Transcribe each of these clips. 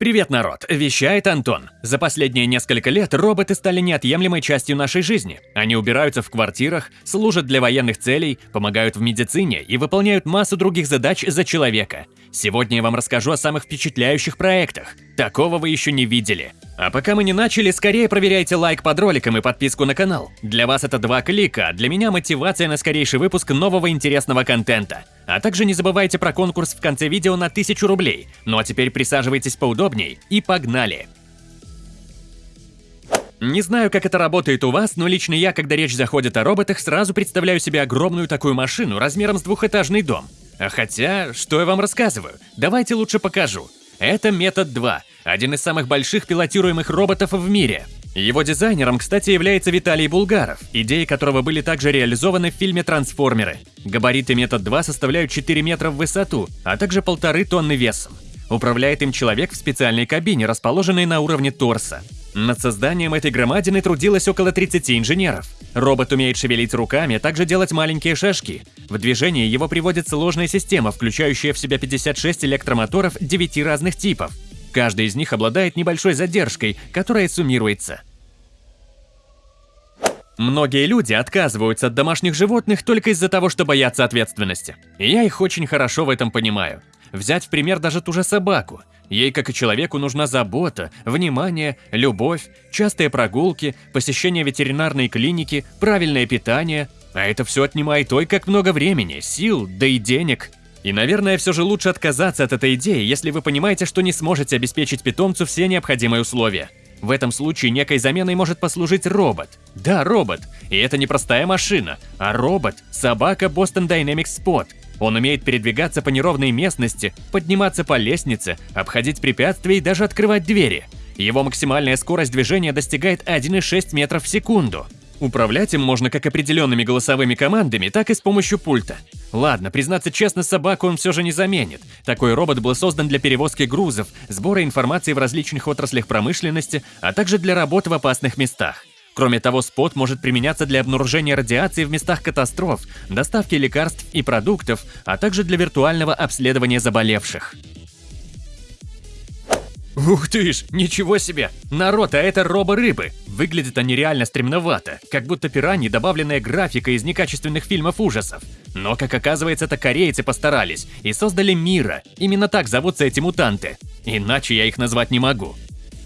Привет, народ! Вещает Антон. За последние несколько лет роботы стали неотъемлемой частью нашей жизни. Они убираются в квартирах, служат для военных целей, помогают в медицине и выполняют массу других задач за человека. Сегодня я вам расскажу о самых впечатляющих проектах. Такого вы еще не видели. А пока мы не начали, скорее проверяйте лайк под роликом и подписку на канал. Для вас это два клика, а для меня мотивация на скорейший выпуск нового интересного контента. А также не забывайте про конкурс в конце видео на 1000 рублей. Ну а теперь присаживайтесь поудобней и погнали! Не знаю, как это работает у вас, но лично я, когда речь заходит о роботах, сразу представляю себе огромную такую машину размером с двухэтажный дом. А хотя, что я вам рассказываю? Давайте лучше покажу. Это Метод 2, один из самых больших пилотируемых роботов в мире. Его дизайнером, кстати, является Виталий Булгаров, идеи которого были также реализованы в фильме «Трансформеры». Габариты Метод 2 составляют 4 метра в высоту, а также полторы тонны весом. Управляет им человек в специальной кабине, расположенной на уровне торса. Над созданием этой громадины трудилось около 30 инженеров. Робот умеет шевелить руками, а также делать маленькие шажки. В движение его приводит сложная система, включающая в себя 56 электромоторов 9 разных типов. Каждый из них обладает небольшой задержкой, которая суммируется. Многие люди отказываются от домашних животных только из-за того, что боятся ответственности. Я их очень хорошо в этом понимаю. Взять в пример даже ту же собаку. Ей, как и человеку, нужна забота, внимание, любовь, частые прогулки, посещение ветеринарной клиники, правильное питание. А это все отнимает ой как много времени, сил, да и денег. И, наверное, все же лучше отказаться от этой идеи, если вы понимаете, что не сможете обеспечить питомцу все необходимые условия. В этом случае некой заменой может послужить робот. Да, робот. И это не простая машина, а робот – собака Boston Dynamics Spot. Он умеет передвигаться по неровной местности, подниматься по лестнице, обходить препятствия и даже открывать двери. Его максимальная скорость движения достигает 1,6 метров в секунду. Управлять им можно как определенными голосовыми командами, так и с помощью пульта. Ладно, признаться честно, собаку он все же не заменит. Такой робот был создан для перевозки грузов, сбора информации в различных отраслях промышленности, а также для работы в опасных местах. Кроме того, спот может применяться для обнаружения радиации в местах катастроф, доставки лекарств и продуктов, а также для виртуального обследования заболевших. Ух ты ж, ничего себе! Народ, а это робо-рыбы! Выглядят они реально стремновато, как будто пираньи, добавленная графика из некачественных фильмов ужасов. Но, как оказывается, это корейцы постарались и создали Мира. Именно так зовутся эти мутанты. Иначе я их назвать не могу.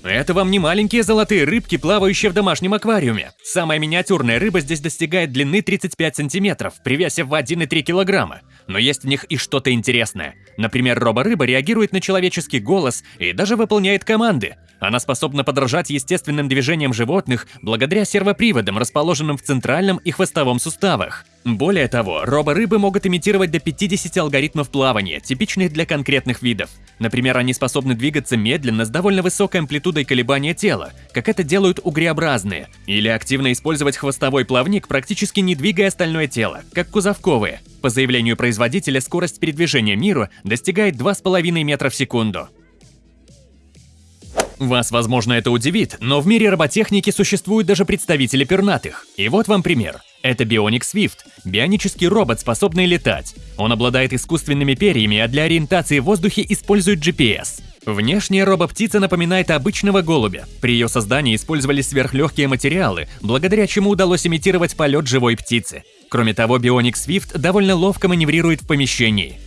Это вам не маленькие золотые рыбки, плавающие в домашнем аквариуме. Самая миниатюрная рыба здесь достигает длины 35 сантиметров при весе в 1,3 килограмма. Но есть в них и что-то интересное. Например, робо-рыба реагирует на человеческий голос и даже выполняет команды. Она способна подражать естественным движениям животных благодаря сервоприводам, расположенным в центральном и хвостовом суставах. Более того, робо-рыбы могут имитировать до 50 алгоритмов плавания, типичных для конкретных видов. Например, они способны двигаться медленно с довольно высокой амплитудой колебания тела, как это делают угреобразные, или активно использовать хвостовой плавник, практически не двигая остальное тело, как кузовковые. По заявлению производителя, скорость передвижения миру достигает 2,5 метра в секунду. Вас, возможно, это удивит, но в мире роботехники существуют даже представители пернатых. И вот вам пример. Это Bionic Swift – бионический робот, способный летать. Он обладает искусственными перьями, а для ориентации в воздухе использует GPS. Внешне робоптица напоминает обычного голубя. При ее создании использовались сверхлегкие материалы, благодаря чему удалось имитировать полет живой птицы. Кроме того, Bionic Swift довольно ловко маневрирует в помещении.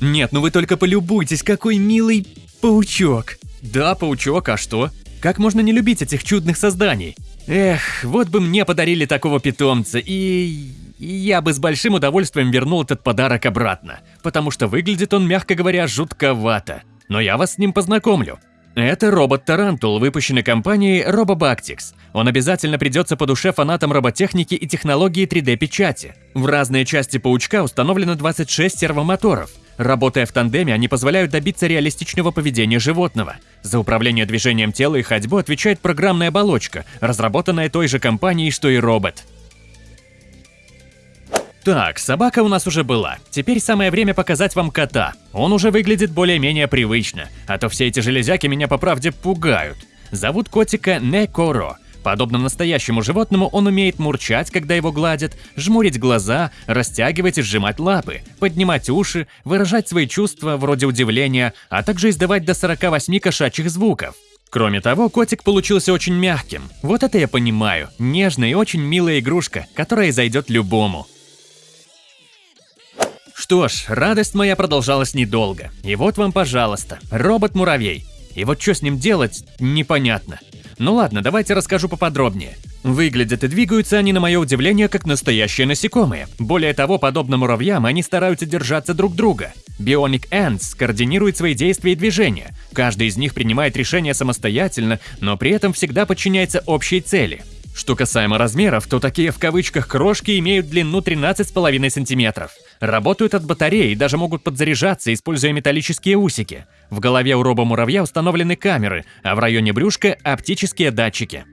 Нет, ну вы только полюбуйтесь, какой милый Паучок. Да, паучок, а что? Как можно не любить этих чудных созданий? Эх, вот бы мне подарили такого питомца, и... и я бы с большим удовольствием вернул этот подарок обратно, потому что выглядит он, мягко говоря, жутковато. Но я вас с ним познакомлю. Это робот-тарантул, выпущенный компанией RoboBactics. Он обязательно придется по душе фанатам роботехники и технологии 3D-печати. В разные части паучка установлено 26 сервомоторов. Работая в тандеме, они позволяют добиться реалистичного поведения животного. За управление движением тела и ходьбу отвечает программная оболочка, разработанная той же компанией, что и робот. Так, собака у нас уже была. Теперь самое время показать вам кота. Он уже выглядит более-менее привычно, а то все эти железяки меня по правде пугают. Зовут котика Некоро. Подобно настоящему животному, он умеет мурчать, когда его гладят, жмурить глаза, растягивать и сжимать лапы, поднимать уши, выражать свои чувства вроде удивления, а также издавать до 48 кошачьих звуков. Кроме того, котик получился очень мягким. Вот это я понимаю. Нежная и очень милая игрушка, которая зайдет любому. Что ж, радость моя продолжалась недолго. И вот вам, пожалуйста, робот-муравей. И вот что с ним делать, непонятно. Ну ладно, давайте расскажу поподробнее. Выглядят и двигаются они, на мое удивление, как настоящие насекомые. Более того, подобно муравьям, они стараются держаться друг друга. Bionic Ants координирует свои действия и движения. Каждый из них принимает решения самостоятельно, но при этом всегда подчиняется общей цели. Что касаемо размеров, то такие в кавычках крошки имеют длину 13,5 сантиметров. Работают от батареи и даже могут подзаряжаться, используя металлические усики. В голове у робо-муравья установлены камеры, а в районе брюшка – оптические датчики.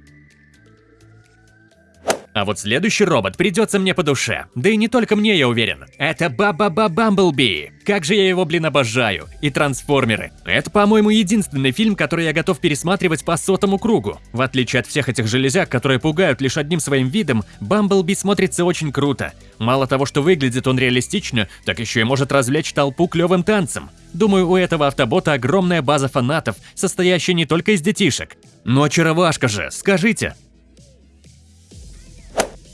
А вот следующий робот придется мне по душе. Да и не только мне, я уверен. Это Баба-Ба Бамблби. Как же я его, блин, обожаю. И Трансформеры. Это, по-моему, единственный фильм, который я готов пересматривать по сотому кругу. В отличие от всех этих железяк, которые пугают лишь одним своим видом, Бамблби смотрится очень круто. Мало того, что выглядит он реалистично, так еще и может развлечь толпу клевым танцем. Думаю, у этого автобота огромная база фанатов, состоящая не только из детишек. Но очаровашка же, скажите,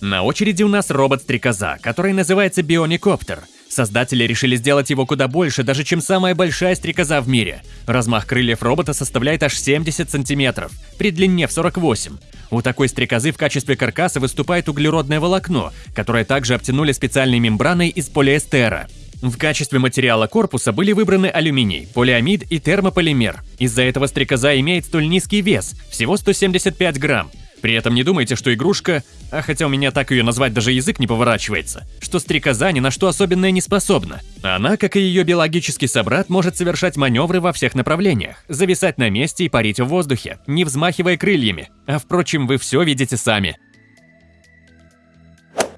на очереди у нас робот-стрекоза, который называется Бионикоптер. Создатели решили сделать его куда больше, даже чем самая большая стрекоза в мире. Размах крыльев робота составляет аж 70 сантиметров, при длине в 48. У такой стрекозы в качестве каркаса выступает углеродное волокно, которое также обтянули специальной мембраной из полиэстера. В качестве материала корпуса были выбраны алюминий, полиамид и термополимер. Из-за этого стрекоза имеет столь низкий вес – всего 175 грамм. При этом не думайте, что игрушка, а хотя у меня так ее назвать даже язык не поворачивается, что стрекоза ни на что особенное не способна. Она, как и ее биологический собрат, может совершать маневры во всех направлениях, зависать на месте и парить в воздухе, не взмахивая крыльями. А впрочем, вы все видите сами.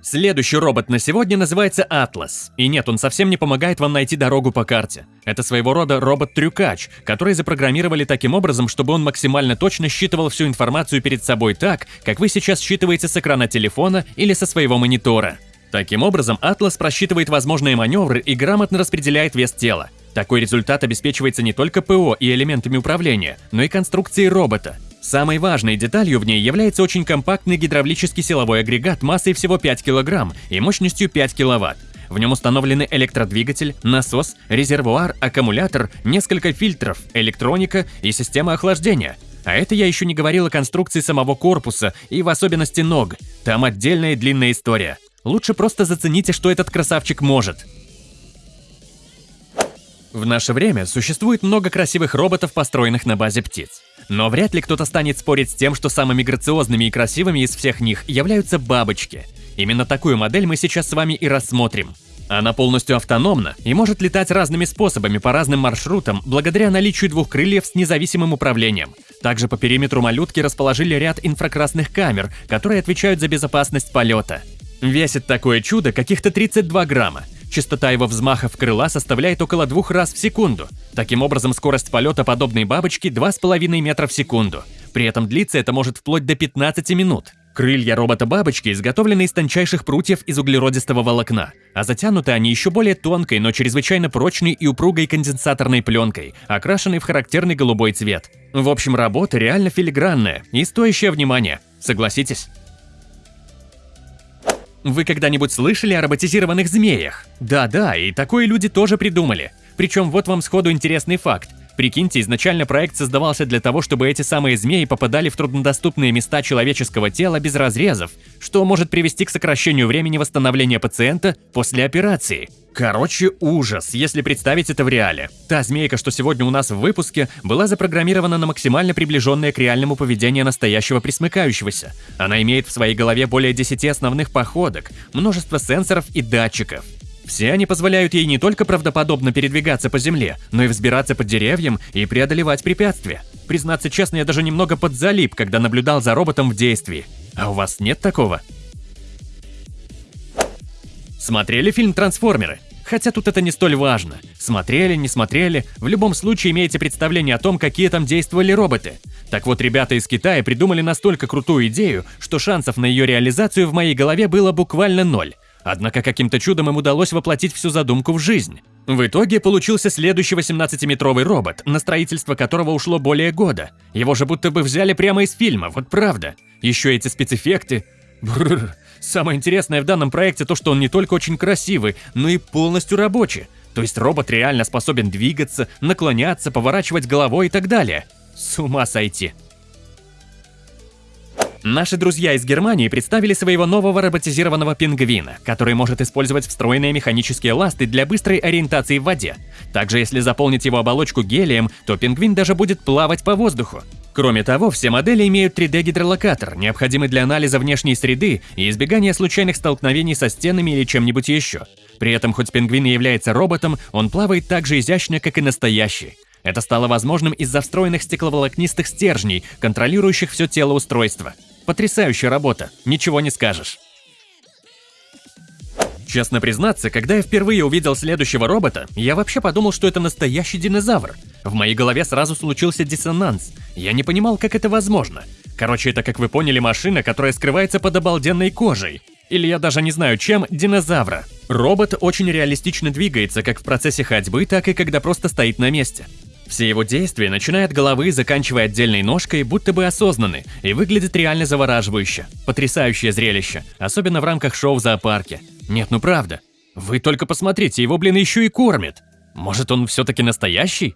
Следующий робот на сегодня называется Атлас. И нет, он совсем не помогает вам найти дорогу по карте. Это своего рода робот-трюкач, который запрограммировали таким образом, чтобы он максимально точно считывал всю информацию перед собой так, как вы сейчас считываете с экрана телефона или со своего монитора. Таким образом, Атлас просчитывает возможные маневры и грамотно распределяет вес тела. Такой результат обеспечивается не только ПО и элементами управления, но и конструкцией робота. Самой важной деталью в ней является очень компактный гидравлический силовой агрегат массой всего 5 кг и мощностью 5 кВт. В нем установлены электродвигатель, насос, резервуар, аккумулятор, несколько фильтров, электроника и система охлаждения. А это я еще не говорил о конструкции самого корпуса и в особенности ног. Там отдельная длинная история. Лучше просто зацените, что этот красавчик может. В наше время существует много красивых роботов, построенных на базе птиц. Но вряд ли кто-то станет спорить с тем, что самыми грациозными и красивыми из всех них являются бабочки. Именно такую модель мы сейчас с вами и рассмотрим. Она полностью автономна и может летать разными способами по разным маршрутам благодаря наличию двух крыльев с независимым управлением. Также по периметру малютки расположили ряд инфракрасных камер, которые отвечают за безопасность полета. Весит такое чудо каких-то 32 грамма. Частота его взмахов крыла составляет около двух раз в секунду. Таким образом, скорость полета подобной бабочки 2,5 метра в секунду. При этом длиться это может вплоть до 15 минут. Крылья робота-бабочки изготовлены из тончайших прутьев из углеродистого волокна, а затянуты они еще более тонкой, но чрезвычайно прочной и упругой конденсаторной пленкой, окрашенной в характерный голубой цвет. В общем, работа реально филигранная и стоящая внимания. Согласитесь? Вы когда-нибудь слышали о роботизированных змеях? Да-да, и такое люди тоже придумали. Причем вот вам сходу интересный факт. Прикиньте, изначально проект создавался для того, чтобы эти самые змеи попадали в труднодоступные места человеческого тела без разрезов, что может привести к сокращению времени восстановления пациента после операции. Короче, ужас, если представить это в реале. Та змейка, что сегодня у нас в выпуске, была запрограммирована на максимально приближенное к реальному поведению настоящего присмыкающегося. Она имеет в своей голове более 10 основных походок, множество сенсоров и датчиков. Все они позволяют ей не только правдоподобно передвигаться по земле, но и взбираться под деревьям и преодолевать препятствия. Признаться честно, я даже немного подзалип, когда наблюдал за роботом в действии. А у вас нет такого? Смотрели фильм «Трансформеры»? Хотя тут это не столь важно. Смотрели, не смотрели, в любом случае имеете представление о том, какие там действовали роботы. Так вот, ребята из Китая придумали настолько крутую идею, что шансов на ее реализацию в моей голове было буквально ноль. Однако каким-то чудом им удалось воплотить всю задумку в жизнь. В итоге получился следующий 18-метровый робот, на строительство которого ушло более года. Его же будто бы взяли прямо из фильма, вот правда. Еще эти спецэффекты. Бррр. Самое интересное в данном проекте то, что он не только очень красивый, но и полностью рабочий. То есть робот реально способен двигаться, наклоняться, поворачивать головой и так далее. С ума сойти. Наши друзья из Германии представили своего нового роботизированного пингвина, который может использовать встроенные механические ласты для быстрой ориентации в воде. Также, если заполнить его оболочку гелием, то пингвин даже будет плавать по воздуху. Кроме того, все модели имеют 3D-гидролокатор, необходимый для анализа внешней среды и избегания случайных столкновений со стенами или чем-нибудь еще. При этом, хоть пингвин и является роботом, он плавает так же изящно, как и настоящий. Это стало возможным из-за встроенных стекловолокнистых стержней, контролирующих все тело устройства. Потрясающая работа, ничего не скажешь. Честно признаться, когда я впервые увидел следующего робота, я вообще подумал, что это настоящий динозавр. В моей голове сразу случился диссонанс. Я не понимал, как это возможно. Короче, это, как вы поняли, машина, которая скрывается под обалденной кожей. Или я даже не знаю чем, динозавра. Робот очень реалистично двигается как в процессе ходьбы, так и когда просто стоит на месте. Все его действия, начиная от головы, заканчивая отдельной ножкой, будто бы осознаны и выглядят реально завораживающе. Потрясающее зрелище, особенно в рамках шоу в зоопарке. Нет, ну правда. Вы только посмотрите, его, блин, еще и кормят. Может, он все-таки настоящий?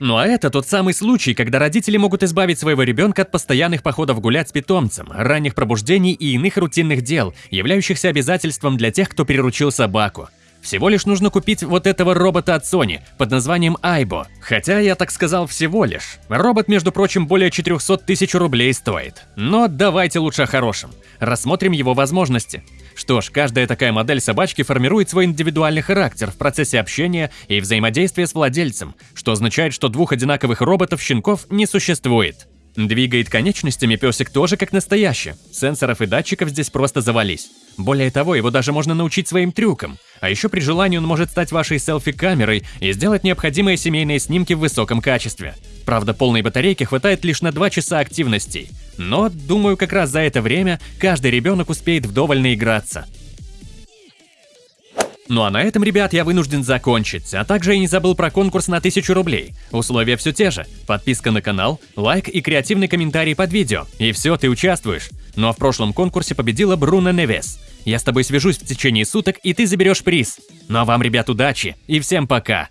Ну а это тот самый случай, когда родители могут избавить своего ребенка от постоянных походов гулять с питомцем, ранних пробуждений и иных рутинных дел, являющихся обязательством для тех, кто приручил собаку. Всего лишь нужно купить вот этого робота от Sony под названием Aibo. Хотя я так сказал всего лишь. Робот, между прочим, более 400 тысяч рублей стоит. Но давайте лучше о хорошем. Рассмотрим его возможности. Что ж, каждая такая модель собачки формирует свой индивидуальный характер в процессе общения и взаимодействия с владельцем, что означает, что двух одинаковых роботов-щенков не существует. Двигает конечностями песик тоже как настоящий. Сенсоров и датчиков здесь просто завались. Более того, его даже можно научить своим трюкам. А еще при желании он может стать вашей селфи-камерой и сделать необходимые семейные снимки в высоком качестве. Правда, полной батарейки хватает лишь на 2 часа активностей. Но, думаю, как раз за это время каждый ребенок успеет вдоволь наиграться. Ну а на этом, ребят, я вынужден закончить, а также я не забыл про конкурс на 1000 рублей. Условия все те же. Подписка на канал, лайк и креативный комментарий под видео. И все, ты участвуешь. Ну а в прошлом конкурсе победила Бруно Невес. Я с тобой свяжусь в течение суток, и ты заберешь приз. Ну а вам, ребят, удачи и всем пока!